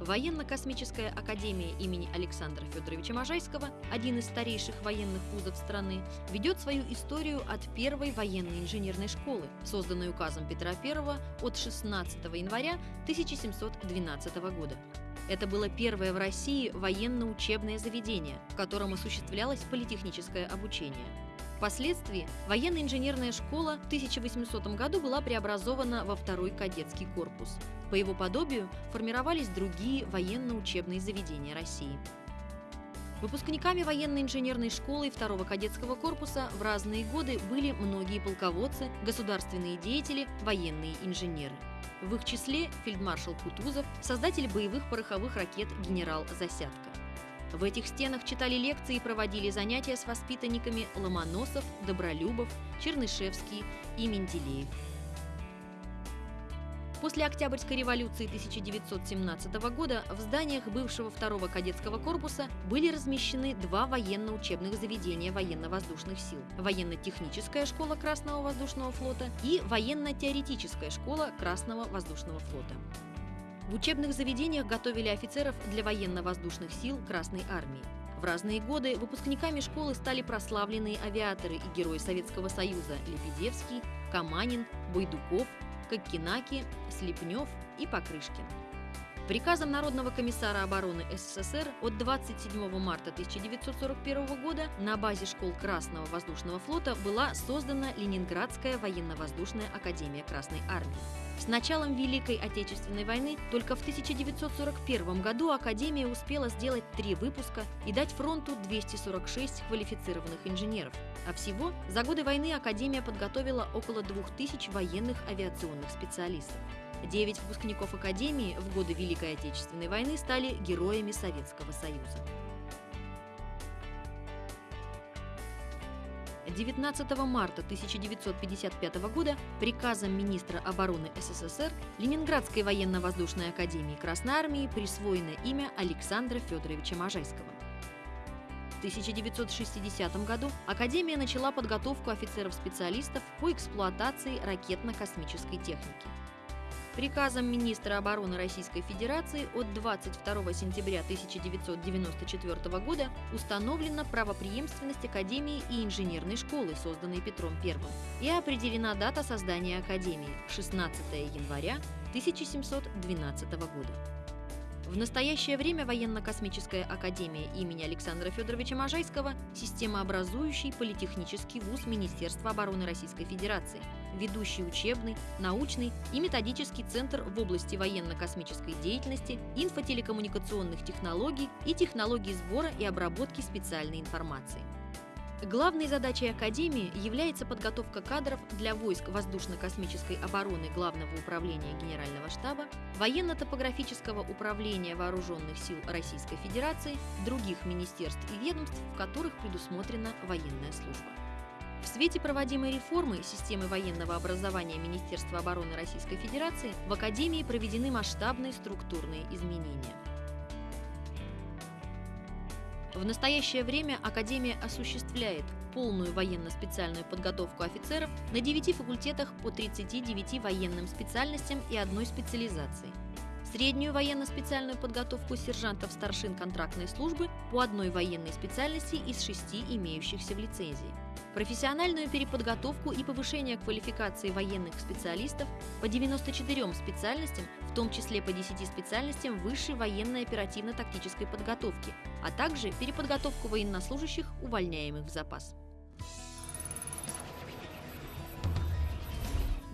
Военно-космическая академия имени Александра Федоровича Можайского, один из старейших военных вузов страны, ведет свою историю от первой военной инженерной школы, созданной указом Петра I от 16 января 1712 года. Это было первое в России военно-учебное заведение, в котором осуществлялось политехническое обучение. Впоследствии военно-инженерная школа в 1800 году была преобразована во второй кадетский корпус. По его подобию формировались другие военно-учебные заведения России. Выпускниками военно-инженерной школы и второго кадетского корпуса в разные годы были многие полководцы, государственные деятели, военные инженеры. В их числе фельдмаршал Кутузов, создатель боевых пороховых ракет генерал Засядко. В этих стенах читали лекции и проводили занятия с воспитанниками Ломоносов, Добролюбов, Чернышевский и Менделеев. После Октябрьской революции 1917 года в зданиях бывшего второго кадетского корпуса были размещены два военно-учебных заведения военно-воздушных сил – военно-техническая школа Красного воздушного флота и военно-теоретическая школа Красного воздушного флота. В учебных заведениях готовили офицеров для военно-воздушных сил Красной армии. В разные годы выпускниками школы стали прославленные авиаторы и герои Советского Союза Лебедевский, Каманин, Бойдуков, Коккинаки, Слепнев и Покрышкин. Приказом Народного комиссара обороны СССР от 27 марта 1941 года на базе школ Красного воздушного флота была создана Ленинградская военно-воздушная академия Красной армии. С началом Великой Отечественной войны только в 1941 году Академия успела сделать три выпуска и дать фронту 246 квалифицированных инженеров. А всего за годы войны Академия подготовила около 2000 военных авиационных специалистов. Девять выпускников Академии в годы Великой Отечественной войны стали героями Советского Союза. 19 марта 1955 года приказом министра обороны СССР Ленинградской военно-воздушной академии Красной Армии присвоено имя Александра Федоровича Можайского. В 1960 году Академия начала подготовку офицеров-специалистов по эксплуатации ракетно-космической техники. Приказом министра обороны Российской Федерации от 22 сентября 1994 года установлена правопреемственность Академии и инженерной школы, созданной Петром I, и определена дата создания Академии – 16 января 1712 года. В настоящее время Военно-космическая академия имени Александра Федоровича Можайского – системообразующий политехнический вуз Министерства обороны Российской Федерации, ведущий учебный, научный и методический центр в области военно-космической деятельности, инфотелекоммуникационных технологий и технологий сбора и обработки специальной информации. Главной задачей Академии является подготовка кадров для войск воздушно-космической обороны Главного управления Генерального штаба, военно-топографического управления Вооруженных сил Российской Федерации, других министерств и ведомств, в которых предусмотрена военная служба. Свете проводимой реформы системы военного образования Министерства обороны Российской Федерации в Академии проведены масштабные структурные изменения – в настоящее время Академия осуществляет полную военно-специальную подготовку офицеров на 9 факультетах по 39 военным специальностям и одной специализации. Среднюю военно-специальную подготовку сержантов старшин контрактной службы по одной военной специальности из шести имеющихся в лицензии профессиональную переподготовку и повышение квалификации военных специалистов по 94 специальностям, в том числе по 10 специальностям высшей военной оперативно-тактической подготовки, а также переподготовку военнослужащих, увольняемых в запас.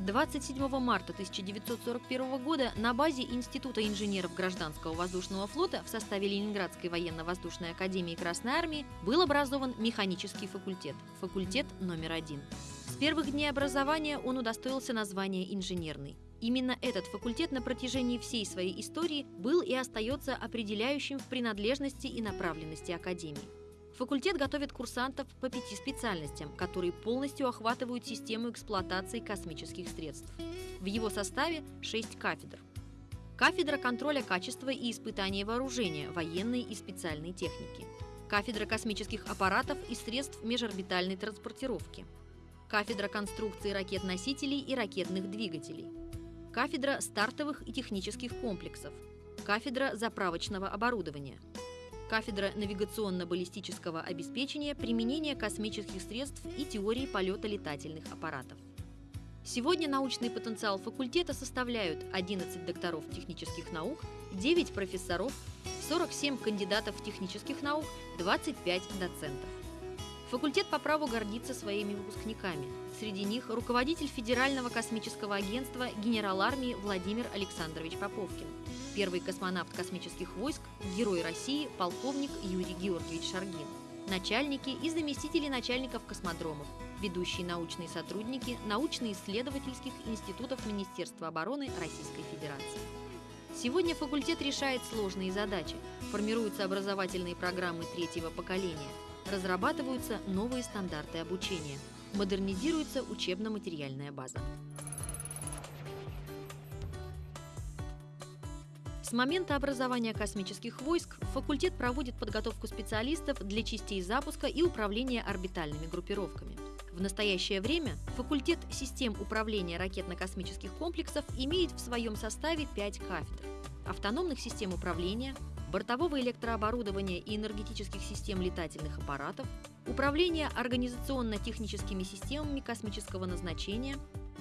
27 марта 1941 года на базе Института инженеров гражданского воздушного флота в составе Ленинградской военно-воздушной академии Красной Армии был образован механический факультет, факультет номер один. С первых дней образования он удостоился названия инженерный. Именно этот факультет на протяжении всей своей истории был и остается определяющим в принадлежности и направленности Академии. Факультет готовит курсантов по пяти специальностям, которые полностью охватывают систему эксплуатации космических средств. В его составе шесть кафедр. Кафедра контроля качества и испытания вооружения, военной и специальной техники. Кафедра космических аппаратов и средств межорбитальной транспортировки. Кафедра конструкции ракет-носителей и ракетных двигателей. Кафедра стартовых и технических комплексов. кафедра заправочного оборудования, кафедра навигационно-баллистического обеспечения применения космических средств и теории полета летательных аппаратов. Сегодня научный потенциал факультета составляют 11 докторов технических наук, 9 профессоров, 47 кандидатов технических наук, 25 доцентов. Факультет по праву гордится своими выпускниками. Среди них руководитель Федерального космического агентства генерал армии Владимир Александрович Поповкин, первый космонавт космических войск, герой России, полковник Юрий Георгиевич Шаргин, начальники и заместители начальников космодромов, ведущие научные сотрудники научно-исследовательских институтов Министерства обороны Российской Федерации. Сегодня факультет решает сложные задачи, формируются образовательные программы третьего поколения, разрабатываются новые стандарты обучения, модернизируется учебно-материальная база. С момента образования космических войск факультет проводит подготовку специалистов для частей запуска и управления орбитальными группировками. В настоящее время факультет систем управления ракетно-космических комплексов имеет в своем составе пять кафедр – автономных систем управления, бортового электрооборудования и энергетических систем летательных аппаратов, управления организационно-техническими системами космического назначения,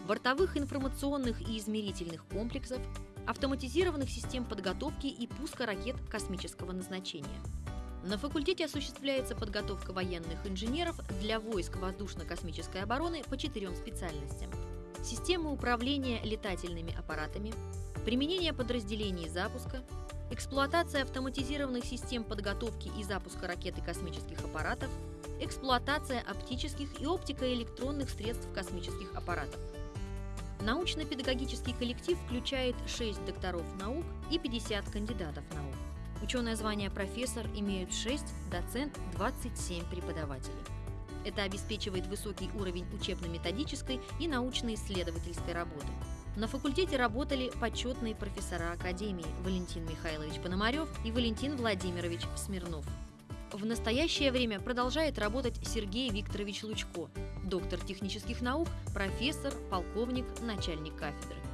бортовых информационных и измерительных комплексов, автоматизированных систем подготовки и пуска ракет космического назначения. На факультете осуществляется подготовка военных инженеров для войск воздушно-космической обороны по четырем специальностям. Системы управления летательными аппаратами, применение подразделений запуска, эксплуатация автоматизированных систем подготовки и запуска ракет и космических аппаратов, эксплуатация оптических и оптико-электронных средств космических аппаратов. Научно-педагогический коллектив включает 6 докторов наук и 50 кандидатов наук. Ученое звание профессор имеют 6, доцент 27 преподавателей. Это обеспечивает высокий уровень учебно-методической и научно-исследовательской работы. На факультете работали почетные профессора Академии Валентин Михайлович Пономарев и Валентин Владимирович Смирнов. В настоящее время продолжает работать Сергей Викторович Лучко, доктор технических наук, профессор, полковник, начальник кафедры.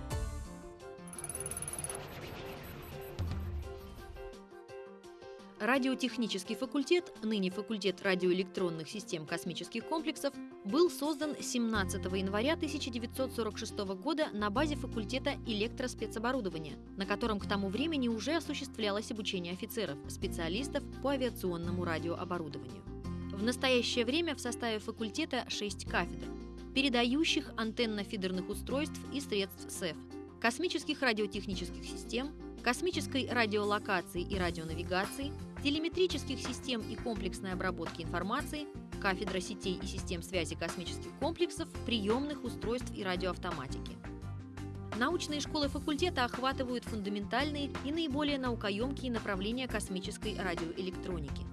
Радиотехнический факультет, ныне факультет радиоэлектронных систем космических комплексов, был создан 17 января 1946 года на базе факультета электроспецоборудования, на котором к тому времени уже осуществлялось обучение офицеров, специалистов по авиационному радиооборудованию. В настоящее время в составе факультета 6 кафедр, передающих антенно-фидерных устройств и средств СЭФ, космических радиотехнических систем, космической радиолокации и радионавигации, телеметрических систем и комплексной обработки информации, кафедра сетей и систем связи космических комплексов, приемных устройств и радиоавтоматики. Научные школы факультета охватывают фундаментальные и наиболее наукоемкие направления космической радиоэлектроники.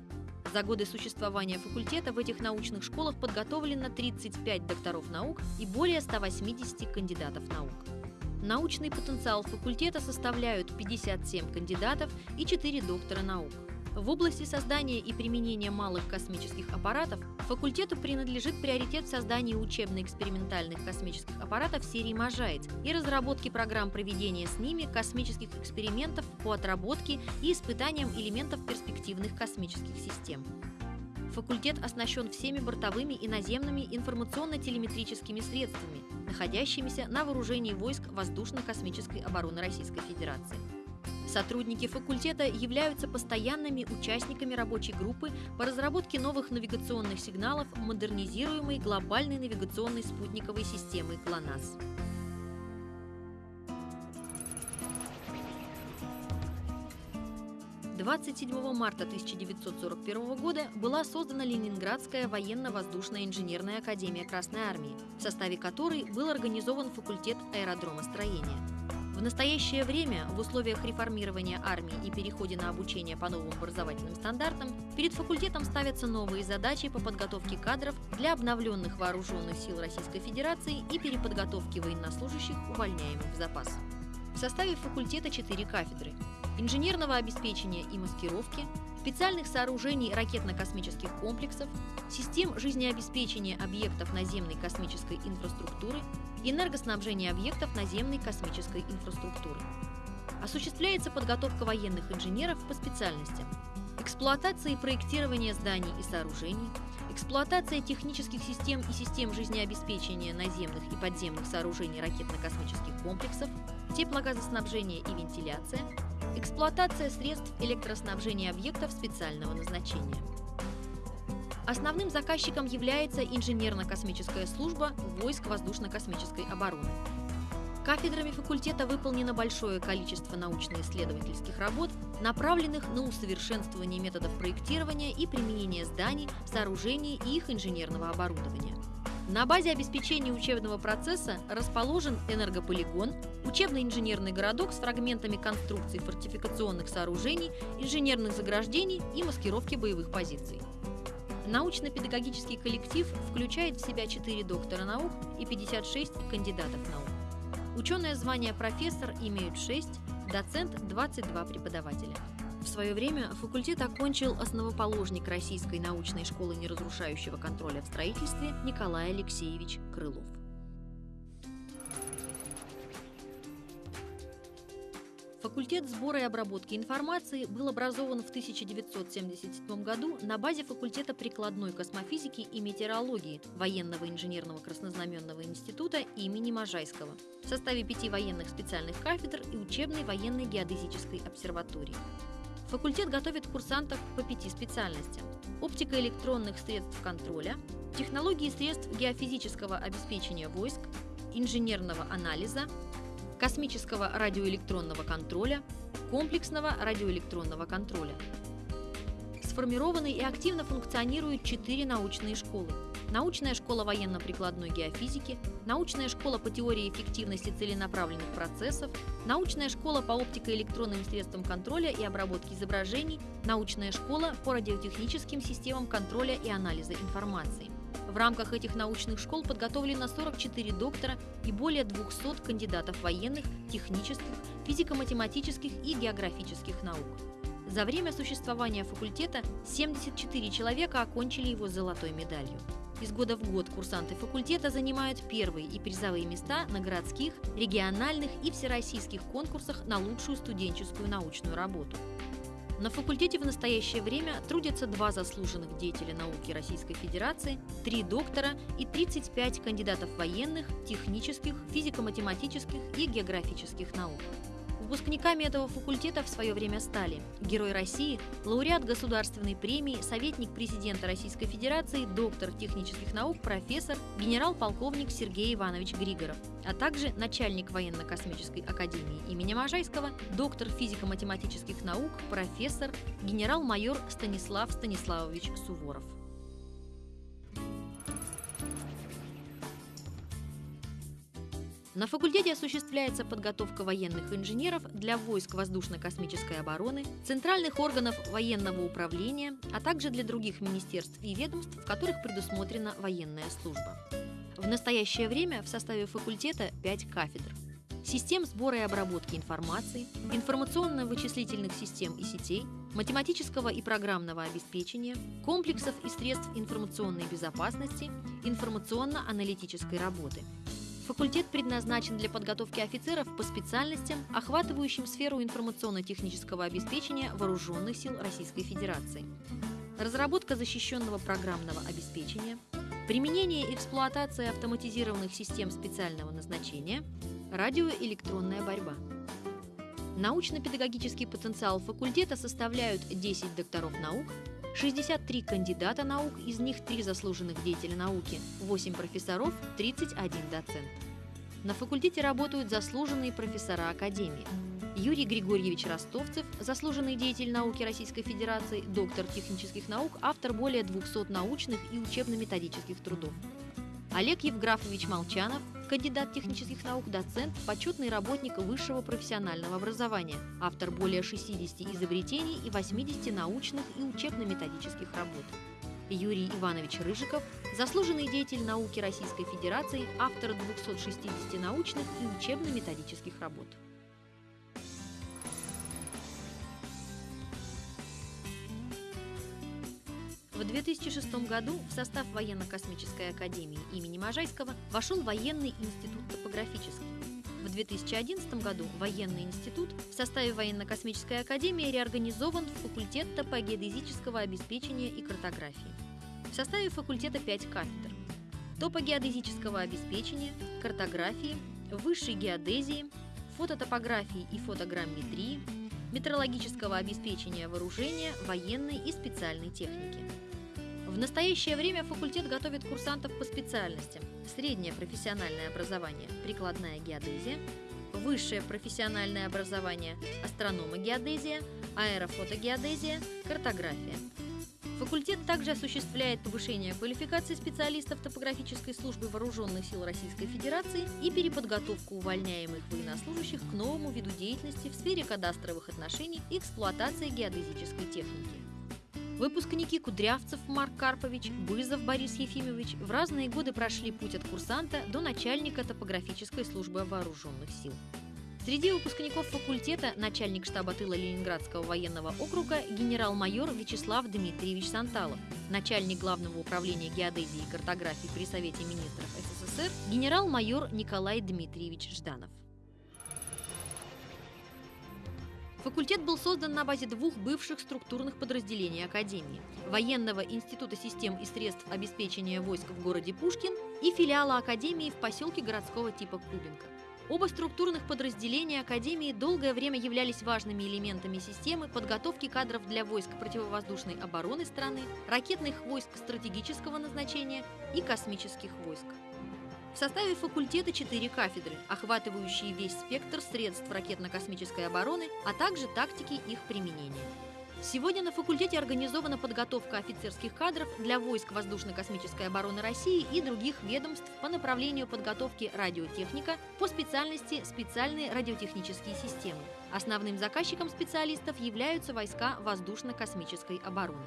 За годы существования факультета в этих научных школах подготовлено 35 докторов наук и более 180 кандидатов наук. Научный потенциал факультета составляют 57 кандидатов и 4 доктора наук. В области создания и применения малых космических аппаратов факультету принадлежит приоритет в создании учебно-экспериментальных космических аппаратов серии «Можаец» и разработке программ проведения с ними космических экспериментов по отработке и испытаниям элементов перспективных космических систем. Факультет оснащен всеми бортовыми и наземными информационно-телеметрическими средствами, находящимися на вооружении войск воздушно-космической обороны Российской Федерации. Сотрудники факультета являются постоянными участниками рабочей группы по разработке новых навигационных сигналов модернизируемой глобальной навигационной спутниковой системы ГЛОНАСС. 27 марта 1941 года была создана Ленинградская военно-воздушная инженерная академия Красной Армии, в составе которой был организован факультет аэродромостроения. В настоящее время, в условиях реформирования армии и переходе на обучение по новым образовательным стандартам, перед факультетом ставятся новые задачи по подготовке кадров для обновленных вооруженных сил Российской Федерации и переподготовки военнослужащих, увольняемых в запас. В составе факультета четыре кафедры инженерного обеспечения и маскировки, специальных сооружений ракетно-космических комплексов, систем жизнеобеспечения объектов наземной космической инфраструктуры, энергоснабжения объектов наземной космической инфраструктуры. Осуществляется подготовка военных инженеров по специальностям. Эксплуатация и проектирование зданий и сооружений, эксплуатация технических систем и систем жизнеобеспечения наземных и подземных сооружений ракетно-космических комплексов, теплогазоснабжение и вентиляция, эксплуатация средств электроснабжения объектов специального назначения. Основным заказчиком является инженерно-космическая служба войск воздушно-космической обороны. Кафедрами факультета выполнено большое количество научно-исследовательских работ, направленных на усовершенствование методов проектирования и применения зданий, сооружений и их инженерного оборудования. На базе обеспечения учебного процесса расположен энергополигон, учебный инженерный городок с фрагментами конструкций фортификационных сооружений, инженерных заграждений и маскировки боевых позиций. Научно-педагогический коллектив включает в себя 4 доктора наук и 56 кандидатов наук. Ученое звание профессор имеют 6, доцент – 22 преподавателя. В свое время факультет окончил основоположник Российской научной школы неразрушающего контроля в строительстве Николай Алексеевич Крылов. Факультет сбора и обработки информации был образован в 1977 году на базе факультета прикладной космофизики и метеорологии Военного инженерного краснознаменного института имени Можайского в составе пяти военных специальных кафедр и учебной военной геодезической обсерватории. Факультет готовит курсантов по пяти специальностям – оптика электронных средств контроля, технологии средств геофизического обеспечения войск, инженерного анализа, космического радиоэлектронного контроля, комплексного радиоэлектронного контроля. Сформированы и активно функционируют четыре научные школы. Научная школа военно-прикладной геофизики, научная школа по теории эффективности целенаправленных процессов, научная школа по оптико-электронным средствам контроля и обработки изображений, научная школа по радиотехническим системам контроля и анализа информации. В рамках этих научных школ подготовлено 44 доктора и более 200 кандидатов военных, технических, физико-математических и географических наук. За время существования факультета 74 человека окончили его золотой медалью. Из года в год курсанты факультета занимают первые и призовые места на городских, региональных и всероссийских конкурсах на лучшую студенческую научную работу. На факультете в настоящее время трудятся два заслуженных деятеля науки Российской Федерации, три доктора и 35 кандидатов военных, технических, физико-математических и географических наук. Выпускниками этого факультета в свое время стали Герой России, лауреат государственной премии, советник президента Российской Федерации, доктор технических наук, профессор, генерал-полковник Сергей Иванович Григоров, а также начальник военно-космической академии имени Можайского, доктор физико-математических наук, профессор, генерал-майор Станислав Станиславович Суворов. На факультете осуществляется подготовка военных инженеров для войск воздушно-космической обороны, центральных органов военного управления, а также для других министерств и ведомств, в которых предусмотрена военная служба. В настоящее время в составе факультета 5 кафедр. Систем сбора и обработки информации, информационно-вычислительных систем и сетей, математического и программного обеспечения, комплексов и средств информационной безопасности, информационно-аналитической работы – Факультет предназначен для подготовки офицеров по специальностям, охватывающим сферу информационно-технического обеспечения Вооруженных сил Российской Федерации. Разработка защищенного программного обеспечения, применение и эксплуатация автоматизированных систем специального назначения, радиоэлектронная борьба. Научно-педагогический потенциал факультета составляют 10 докторов наук, 63 кандидата наук, из них 3 заслуженных деятеля науки, 8 профессоров, 31 доцент. На факультете работают заслуженные профессора Академии. Юрий Григорьевич Ростовцев, заслуженный деятель науки Российской Федерации, доктор технических наук, автор более 200 научных и учебно-методических трудов. Олег Евграфович Молчанов, кандидат технических наук, доцент, почетный работник высшего профессионального образования, автор более 60 изобретений и 80 научных и учебно-методических работ. Юрий Иванович Рыжиков, заслуженный деятель науки Российской Федерации, автор 260 научных и учебно-методических работ. В 2006 году в состав Военно-космической академии имени Можайского вошел военный институт топографический. В В 2011 году военный институт в составе военно-космической академии реорганизован в факультет топогеодезического обеспечения и картографии. В составе факультета 5 кафедр – топогеодезического обеспечения, картографии, высшей геодезии, фототопографии и фотограмметрии, метрологического обеспечения вооружения, военной и специальной техники. В настоящее время факультет готовит курсантов по специальностям среднее профессиональное образование – прикладная геодезия, высшее профессиональное образование – астрономогеодезия, аэрофотогеодезия, картография – Факультет также осуществляет повышение квалификации специалистов топографической службы Вооруженных сил Российской Федерации и переподготовку увольняемых военнослужащих к новому виду деятельности в сфере кадастровых отношений и эксплуатации геодезической техники. Выпускники Кудрявцев Марк Карпович, Бызов Борис Ефимович в разные годы прошли путь от курсанта до начальника топографической службы вооруженных сил. Среди выпускников факультета начальник штаба тыла Ленинградского военного округа генерал-майор Вячеслав Дмитриевич Санталов, начальник главного управления геодезии и картографии при Совете министров СССР генерал-майор Николай Дмитриевич Жданов. Факультет был создан на базе двух бывших структурных подразделений Академии – Военного института систем и средств обеспечения войск в городе Пушкин и филиала Академии в поселке городского типа Кубинка. Оба структурных подразделения Академии долгое время являлись важными элементами системы подготовки кадров для войск противовоздушной обороны страны, ракетных войск стратегического назначения и космических войск. В составе факультета четыре кафедры, охватывающие весь спектр средств ракетно-космической обороны, а также тактики их применения. Сегодня на факультете организована подготовка офицерских кадров для войск воздушно-космической обороны России и других ведомств по направлению подготовки радиотехника по специальности специальные радиотехнические системы. Основным заказчиком специалистов являются войска воздушно-космической обороны.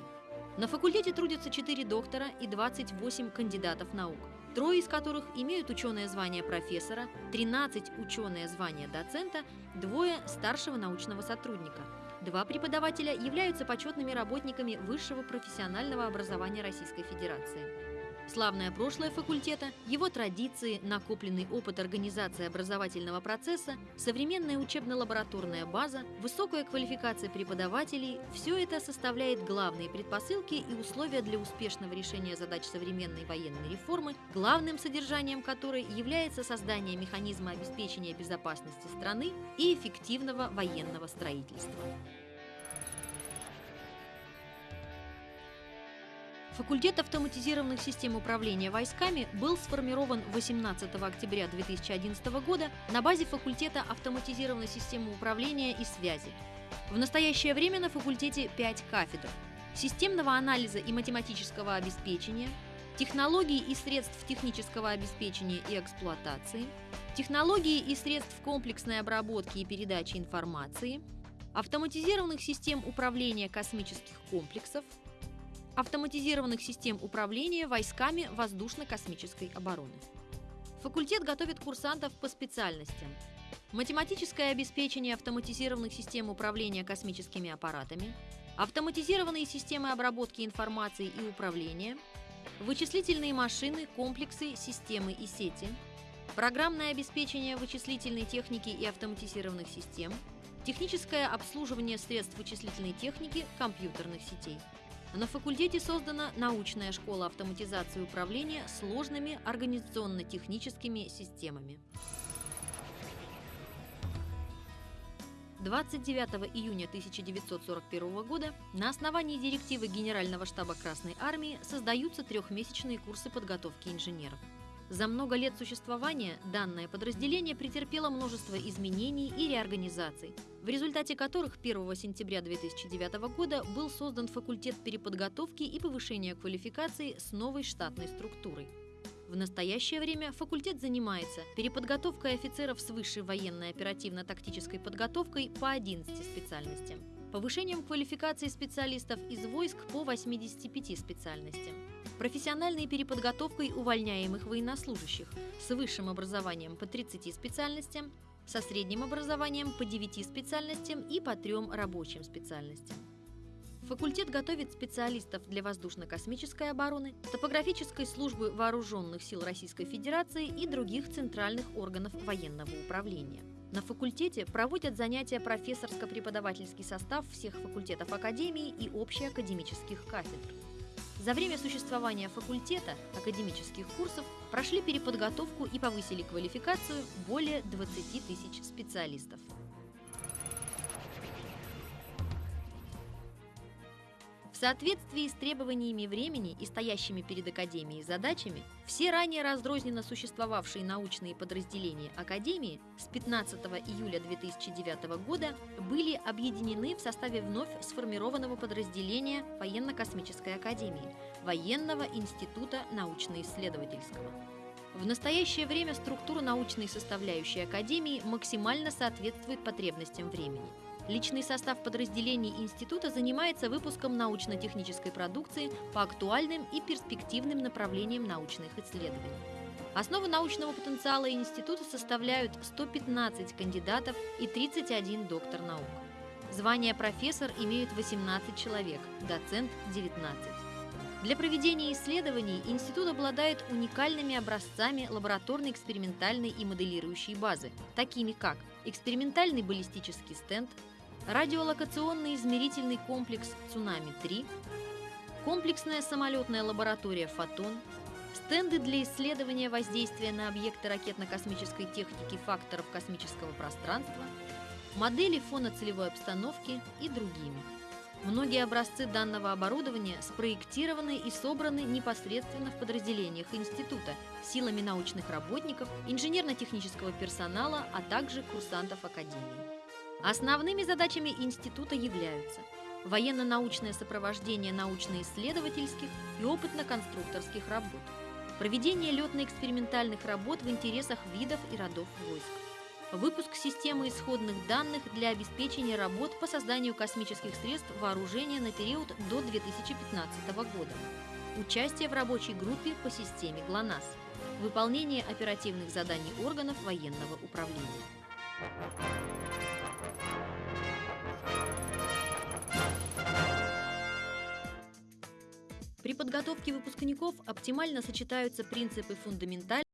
На факультете трудятся 4 доктора и 28 кандидатов наук, трое из которых имеют ученое звание профессора, 13 ученое звание доцента, двое старшего научного сотрудника – Два преподавателя являются почетными работниками высшего профессионального образования Российской Федерации. Славное прошлое факультета, его традиции, накопленный опыт организации образовательного процесса, современная учебно-лабораторная база, высокая квалификация преподавателей – все это составляет главные предпосылки и условия для успешного решения задач современной военной реформы, главным содержанием которой является создание механизма обеспечения безопасности страны и эффективного военного строительства. Факультет автоматизированных систем управления войсками был сформирован 18 октября 2011 года на базе факультета автоматизированной системы управления и связи. В настоящее время на факультете 5 кафедр – системного анализа и математического обеспечения, технологий и средств технического обеспечения и эксплуатации, технологии и средств комплексной обработки и передачи информации, автоматизированных систем управления космических комплексов – автоматизированных систем управления войсками воздушно-космической обороны. Факультет готовит курсантов по специальностям. Математическое обеспечение автоматизированных систем управления космическими аппаратами, автоматизированные системы обработки информации и управления, вычислительные машины, комплексы, системы и сети, программное обеспечение вычислительной техники и автоматизированных систем, техническое обслуживание средств вычислительной техники, компьютерных сетей. На факультете создана научная школа автоматизации управления сложными организационно-техническими системами. 29 июня 1941 года на основании директивы Генерального штаба Красной Армии создаются трехмесячные курсы подготовки инженеров. За много лет существования данное подразделение претерпело множество изменений и реорганизаций, в результате которых 1 сентября 2009 года был создан факультет переподготовки и повышения квалификации с новой штатной структурой. В настоящее время факультет занимается переподготовкой офицеров с высшей военной оперативно-тактической подготовкой по 11 специальностям, повышением квалификации специалистов из войск по 85 специальностям, профессиональной переподготовкой увольняемых военнослужащих с высшим образованием по 30 специальностям, со средним образованием по 9 специальностям и по 3 рабочим специальностям. Факультет готовит специалистов для воздушно-космической обороны, топографической службы вооруженных сил Российской Федерации и других центральных органов военного управления. На факультете проводят занятия профессорско-преподавательский состав всех факультетов Академии и общеакадемических кафедр. За время существования факультета академических курсов прошли переподготовку и повысили квалификацию более 20 тысяч специалистов. Соответствии с требованиями времени и стоящими перед Академией задачами, все ранее разрозненно существовавшие научные подразделения Академии с 15 июля 2009 года были объединены в составе вновь сформированного подразделения Военно-космической Академии – Военного института научно-исследовательского. В настоящее время структура научной составляющей Академии максимально соответствует потребностям времени – Личный состав подразделений института занимается выпуском научно-технической продукции по актуальным и перспективным направлениям научных исследований. Основу научного потенциала института составляют 115 кандидатов и 31 доктор наук. Звание профессор имеют 18 человек, доцент – 19. Для проведения исследований институт обладает уникальными образцами лабораторной экспериментальной и моделирующей базы, такими как экспериментальный баллистический стенд, радиолокационный измерительный комплекс «Цунами-3», комплексная самолетная лаборатория «Фотон», стенды для исследования воздействия на объекты ракетно-космической техники факторов космического пространства, модели фона целевой обстановки и другими. Многие образцы данного оборудования спроектированы и собраны непосредственно в подразделениях института силами научных работников, инженерно-технического персонала, а также курсантов Академии. Основными задачами института являются военно-научное сопровождение научно-исследовательских и опытно-конструкторских работ, проведение летно-экспериментальных работ в интересах видов и родов войск, выпуск системы исходных данных для обеспечения работ по созданию космических средств вооружения на период до 2015 года, участие в рабочей группе по системе ГЛОНАСС, выполнение оперативных заданий органов военного управления. При подготовке выпускников оптимально сочетаются принципы фундаментальной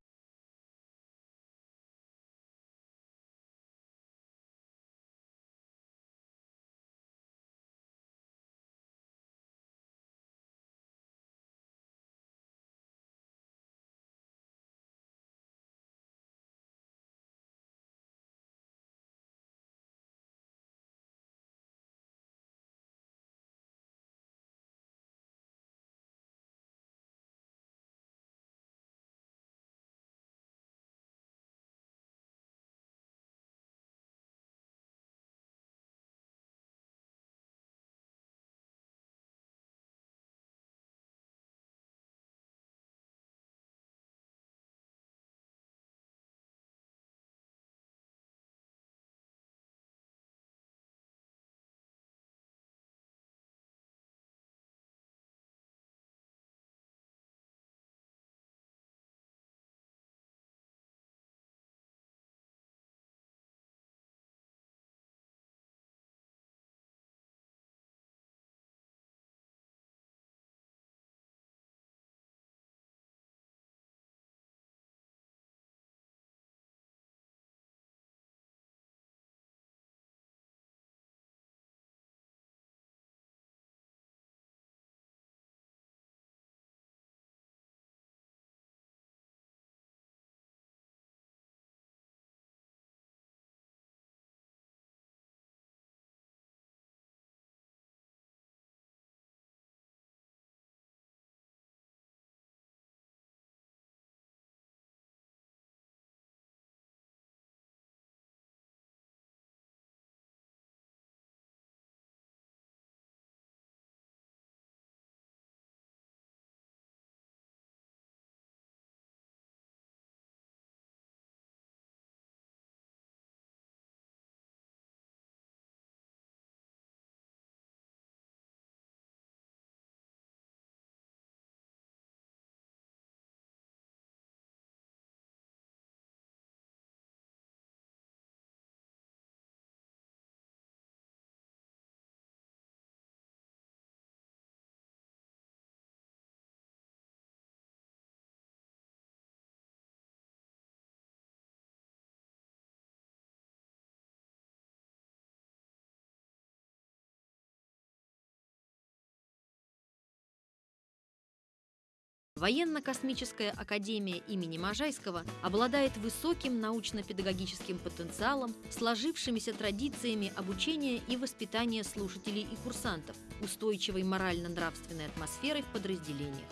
Военно-космическая академия имени Можайского обладает высоким научно-педагогическим потенциалом, сложившимися традициями обучения и воспитания слушателей и курсантов, устойчивой морально-нравственной атмосферой в подразделениях.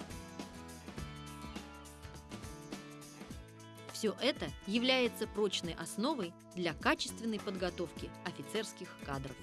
Все это является прочной основой для качественной подготовки офицерских кадров.